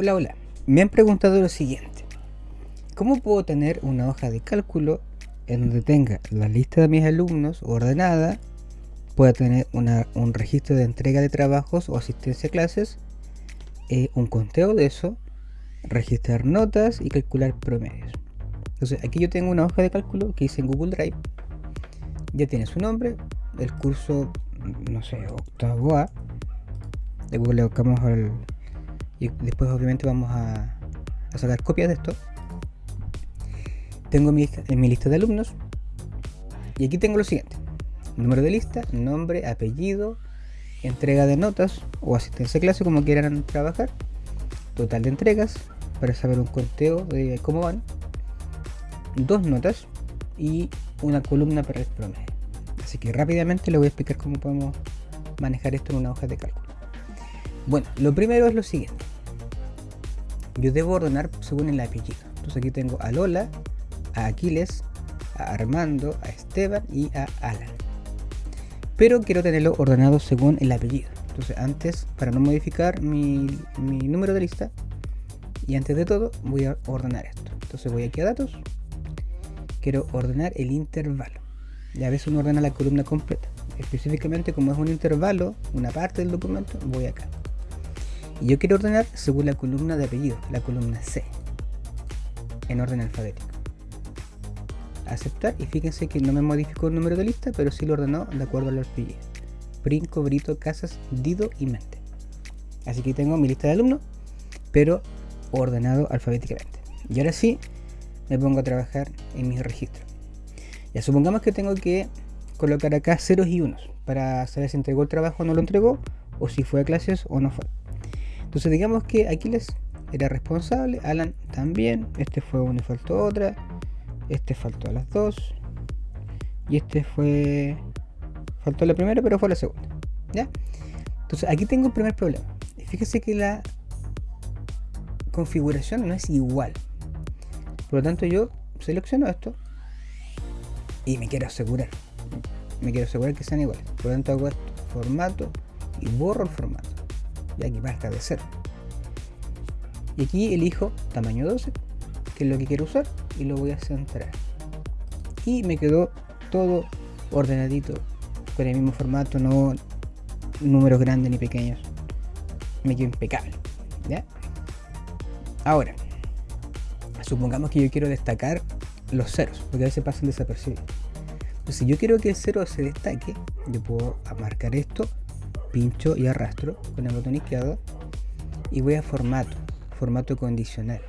Hola, hola. Me han preguntado lo siguiente. ¿Cómo puedo tener una hoja de cálculo en donde tenga la lista de mis alumnos ordenada, pueda tener un registro de entrega de trabajos o asistencia a clases, eh, un conteo de eso, registrar notas y calcular promedios? Entonces aquí yo tengo una hoja de cálculo que hice en Google Drive. Ya tiene su nombre, el curso, no sé, octavo A. Google le buscamos al... Y después obviamente vamos a, sacar copias de esto. Tengo mi, en mi lista de alumnos y aquí tengo lo siguiente. Número de lista, nombre, apellido entrega de notas o asistencia a clase como quieran trabajar. Total de entregas para saber un conteo de cómo van. Dos notas y una columna para el promedio. Así que rápidamente le voy a explicar cómo podemos manejar esto en una hoja de cálculo. Bueno, lo primero es lo siguiente yo debo ordenar según el apellido entonces aquí tengo a Lola a Aquiles, a Armando, a Esteban y a Alan. Pero quiero tenerlo ordenado según el apellido. Entonces antes, para no modificar mi, número de lista, y antes de todo voy a ordenar esto. Entonces voy aquí a datos, quiero ordenar el intervalo. Y a veces uno ordena la columna completa. Específicamente como es un intervalo, una parte del documento, voy acá. Y yo quiero ordenar según la columna de apellido, la columna C, en orden alfabético. Aceptar y fíjense que no me modificó el número de lista pero sí lo ordenó de acuerdo a los apellidos Brinco, Brito, Casas, Dido y Mente. Así que tengo mi lista de alumnos pero ordenado alfabéticamente. Y ahora sí me pongo a trabajar en mis registros ya supongamos que tengo que colocar acá ceros y unos para saber si entregó el trabajo o no lo entregó o si fue a clases o no fue entonces digamos que Aquiles era responsable, Alan también, este fue uno y faltó otra, este faltó a las dos. Y este fue... Faltó la primera, pero fue la segunda. ¿Ya? Entonces aquí tengo el primer problema. Fíjese que la configuración no es igual. Por lo tanto yo selecciono esto y me quiero asegurar. Me quiero asegurar que sean iguales. Por lo tanto hago formato y borro el formato. Y aquí basta de cero. Y aquí elijo tamaño 12 que es lo que quiero usar y lo voy a centrar y me quedó todo ordenadito con el mismo formato no números grandes ni pequeños me quedó impecable ¿ya? ahora supongamos que yo quiero destacar los ceros porque a veces pasan desapercibidos entonces si yo quiero que el cero se destaque yo puedo marcar esto pincho y arrastro con el botón izquierdo y voy a formato formato condicional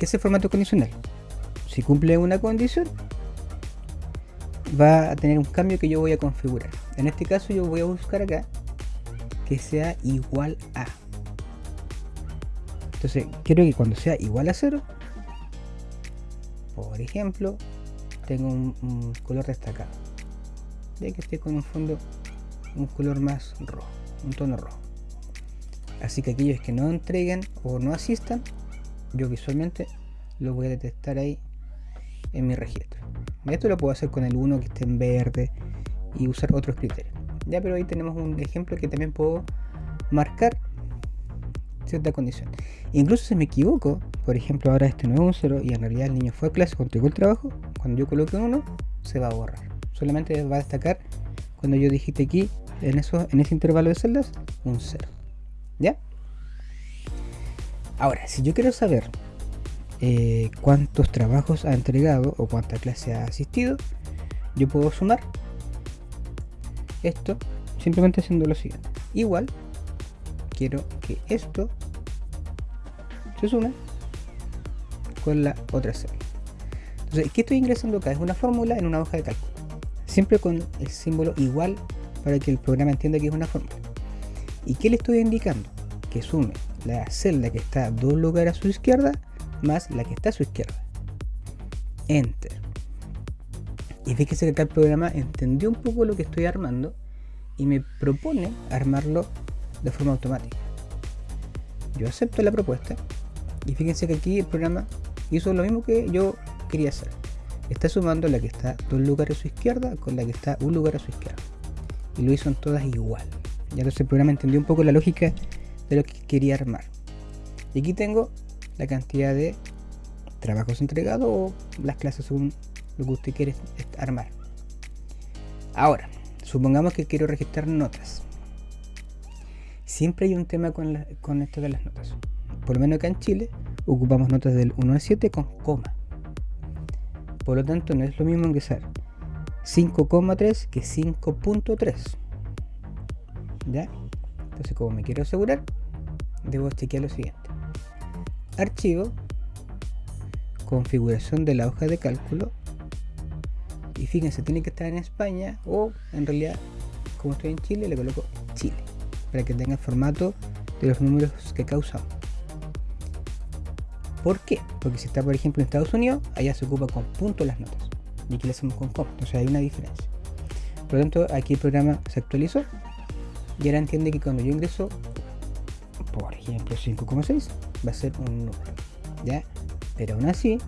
¿Qué es el formato condicional? Si cumple una condición, va a tener un cambio que yo voy a configurar. En este caso yo voy a buscar acá que sea igual a. Entonces, quiero que cuando sea igual a 0, por ejemplo, tengo un, color destacado. De que esté con un fondo, un color más rojo, un tono rojo. Así que aquellos que no entreguen o no asistan, yo visualmente lo voy a detectar ahí en mi registro. Esto lo puedo hacer con el 1 que esté en verde y usar otros criterios. Ya pero ahí tenemos un ejemplo que también puedo marcar cierta condición. Incluso si me equivoco por ejemplo ahora este no es un 0 y en realidad el niño fue a clase entregó el trabajo cuando yo coloque un 1 se va a borrar. Solamente va a destacar cuando yo dijiste aquí en, eso, en ese intervalo de celdas un 0 ¿ya? Ahora, si yo quiero saber eh, cuántos trabajos ha entregado o cuánta clase ha asistido, yo puedo sumar esto simplemente haciendo lo siguiente. Igual, quiero que esto se sume con la otra celda. Entonces, ¿qué estoy ingresando acá? Es una fórmula en una hoja de cálculo. Siempre con el símbolo igual para que el programa entienda que es una fórmula. ¿Y qué le estoy indicando? Que sume la celda que está dos lugares a su izquierda más la que está a su izquierda. Enter. Y fíjese que acá el programa entendió un poco lo que estoy armando y me propone armarlo de forma automática. Yo acepto la propuesta y fíjense que aquí el programa hizo lo mismo que yo quería hacer. Está sumando la que está dos lugares a su izquierda con la que está un lugar a su izquierda. Y lo hizo en todas igual. Ya entonces el programa entendió un poco la lógica de lo que quería armar. Y aquí tengo la cantidad de trabajos entregados o las clases según lo que usted quiere armar. Ahora, supongamos que quiero registrar notas. Siempre hay un tema con, con esto de las notas. Por lo menos acá en Chile ocupamos notas del 1 al 7 con coma. Por lo tanto, no es lo mismo ingresar 5,3 que 5.3. ¿Ya? Entonces, como me quiero asegurar, debo chequear lo siguiente. Archivo, configuración de la hoja de cálculo. Y fíjense, tiene que estar en España o en realidad, como estoy en Chile, le coloco Chile para que tenga el formato de los números que causamos. ¿Por qué? Porque si está, por ejemplo, en Estados Unidos, allá se ocupa con punto las notas. Y aquí le hacemos con coma. Entonces hay una diferencia. Por lo tanto, aquí el programa se actualizó. Y ahora entiende que cuando yo ingreso, por ejemplo, 5,6, va a ser un número. ¿Ya? Pero aún así,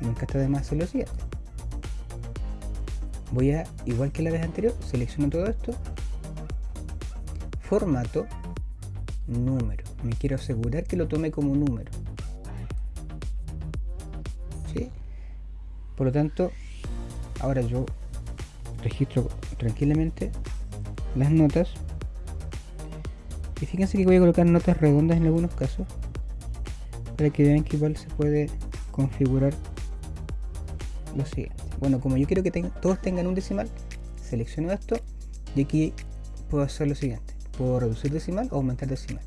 nunca está de más hacer lo. Voy a, igual que la vez anterior, selecciono todo esto. Formato, número. Me quiero asegurar que lo tome como número. Por lo tanto, ahora yo registro tranquilamente las notas. Y fíjense que voy a colocar notas redondas en algunos casos. Para que vean que igual se puede configurar lo siguiente. Bueno, como yo quiero que todos tengan un decimal, selecciono esto y aquí puedo hacer lo siguiente. Puedo reducir decimal o aumentar decimal.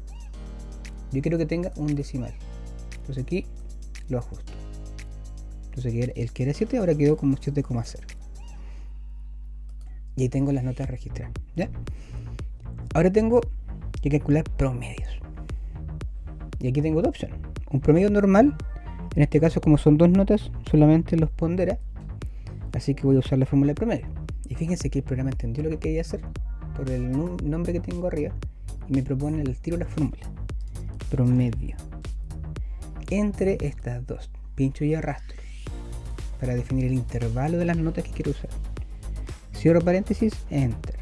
Yo quiero que tenga un decimal. Entonces aquí lo ajusto. Entonces el que era 7 ahora quedó como 7,0. Y ahí tengo las notas registradas. Ahora tengo que calcular promedios. Y aquí tengo dos opciones. Un promedio normal, en este caso como son dos notas, solamente los pondera. Así que voy a usar la fórmula de promedio. Y fíjense que el programa entendió lo que quería hacer por el nombre que tengo arriba y me propone el tiro la fórmula. Promedio. Entre estas dos, pincho y arrastro para definir el intervalo de las notas que quiero usar. Cierro paréntesis, enter.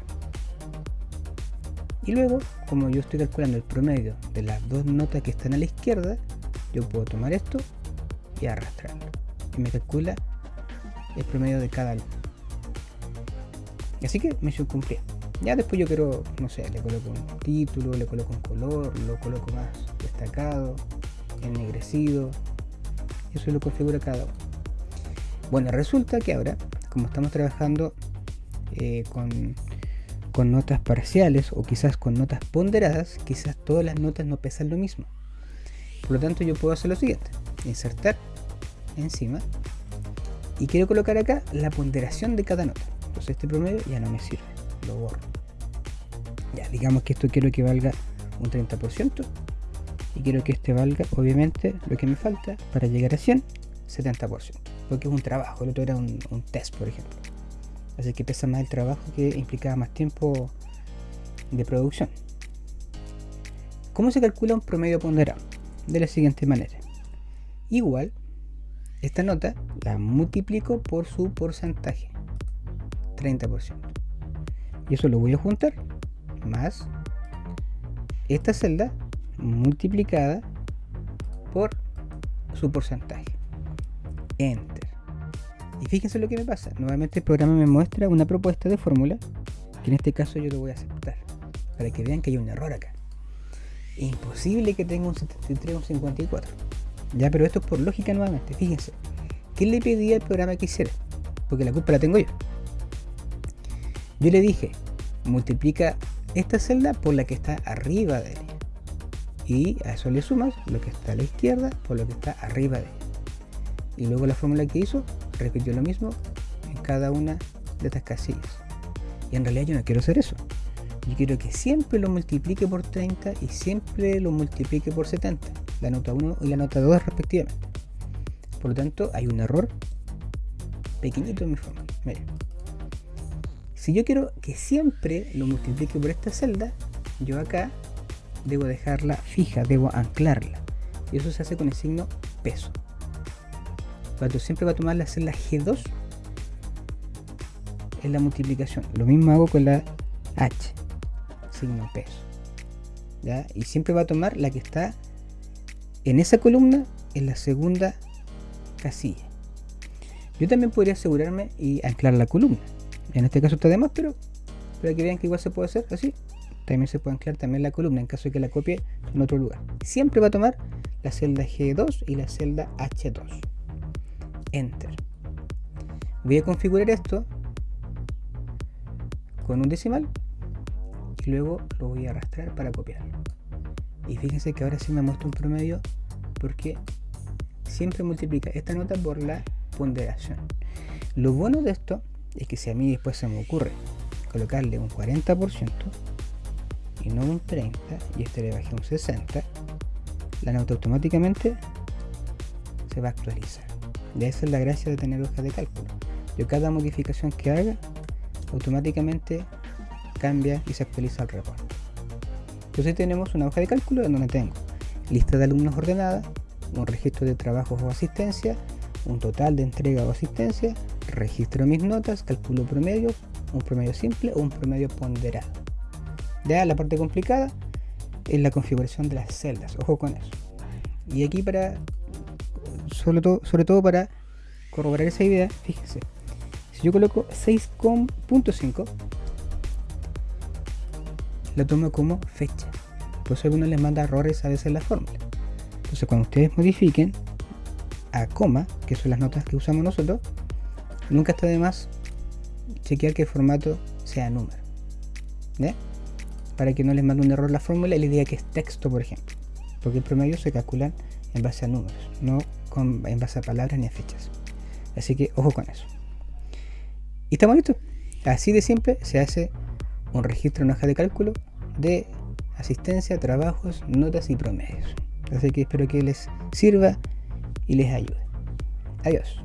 Y luego, como yo estoy calculando el promedio de las dos notas que están a la izquierda, yo puedo tomar esto y arrastrarlo. Y me calcula el promedio de cada alumno. Así que misión cumplida. Ya después yo quiero, no sé, le coloco un título, le coloco un color, lo coloco más destacado, ennegrecido. Eso lo configura cada uno. Bueno, resulta que ahora, como estamos trabajando eh, con, con notas parciales o quizás con notas ponderadas, quizás todas las notas no pesan lo mismo. Por lo tanto, yo puedo hacer lo siguiente: insertar encima y quiero colocar acá la ponderación de cada nota. Entonces, este promedio ya no me sirve, lo borro. Ya, digamos que esto quiero que valga un 30% y quiero que este valga, obviamente, lo que me falta para llegar a 100, 70% porque es un trabajo, el otro era un, test, por ejemplo. Así que pesa más el trabajo que implicaba más tiempo de producción. ¿Cómo se calcula un promedio ponderado? De la siguiente manera. Igual, esta nota la multiplico por su porcentaje. 30%. Y eso lo voy a juntar más esta celda multiplicada por su porcentaje. Enter. Y fíjense lo que me pasa. Nuevamente el programa me muestra una propuesta de fórmula que en este caso yo lo voy a aceptar. Para que vean que hay un error acá. Imposible que tenga un 73 o un 54. Ya, pero esto es por lógica nuevamente. Fíjense. ¿Qué le pedí al programa que hiciera? Porque la culpa la tengo yo. Yo le dije, multiplica esta celda por la que está arriba de ella. Y a eso le sumas lo que está a la izquierda por lo que está arriba de ella y luego la fórmula que hizo repitió lo mismo en cada una de estas casillas. Y en realidad yo no quiero hacer eso. Yo quiero que siempre lo multiplique por 30 y siempre lo multiplique por 70. La nota 1 y la nota 2 respectivamente. Por lo tanto, hay un error pequeñito en mi fórmula. Si yo quiero que siempre lo multiplique por esta celda, yo acá debo dejarla fija, debo anclarla. Y eso se hace con el signo peso siempre va a tomar la celda G2 en la multiplicación. Lo mismo hago con la H, signo peso. ¿ya? Y siempre va a tomar la que está en esa columna, en la segunda casilla. Yo también podría asegurarme y anclar la columna. En este caso está de más, pero para que vean que igual se puede hacer así. También se puede anclar también la columna en caso de que la copie en otro lugar. Siempre va a tomar la celda G2 y la celda H2. Enter. Voy a configurar esto con un decimal y luego lo voy a arrastrar para copiarlo. Y fíjense que ahora sí me muestra un promedio porque siempre multiplica esta nota por la ponderación. Lo bueno de esto es que si a mí después se me ocurre colocarle un 40% y no un 30% y este le bajé un 60%, la nota automáticamente se va a actualizar. Y esa es la gracia de tener hojas de cálculo. Yo cada modificación que haga automáticamente cambia y se actualiza el reporte. Entonces tenemos una hoja de cálculo en donde tengo lista de alumnos ordenada, un registro de trabajos o asistencia, un total de entrega o asistencia, registro mis notas, calculo promedios, un promedio simple o un promedio ponderado. Ya la parte complicada es la configuración de las celdas, ojo con eso. Y aquí para, sobre todo, sobre todo para corroborar esa idea, fíjense, si yo coloco 6.5, lo tomo como fecha. Por eso algunos les manda errores a veces en la fórmula. Entonces cuando ustedes modifiquen a coma, que son las notas que usamos nosotros, nunca está de más chequear que el formato sea número. Para que no les mande un error la fórmula y le diga que es texto, por ejemplo. Porque el promedio se calcula en base a números, no en base a palabras ni a fechas. Así que ojo con eso. Y estamos listos. Así de simple se hace un registro en hoja de cálculo de asistencia, trabajos, notas y promedios. Así que espero que les sirva y les ayude. Adiós.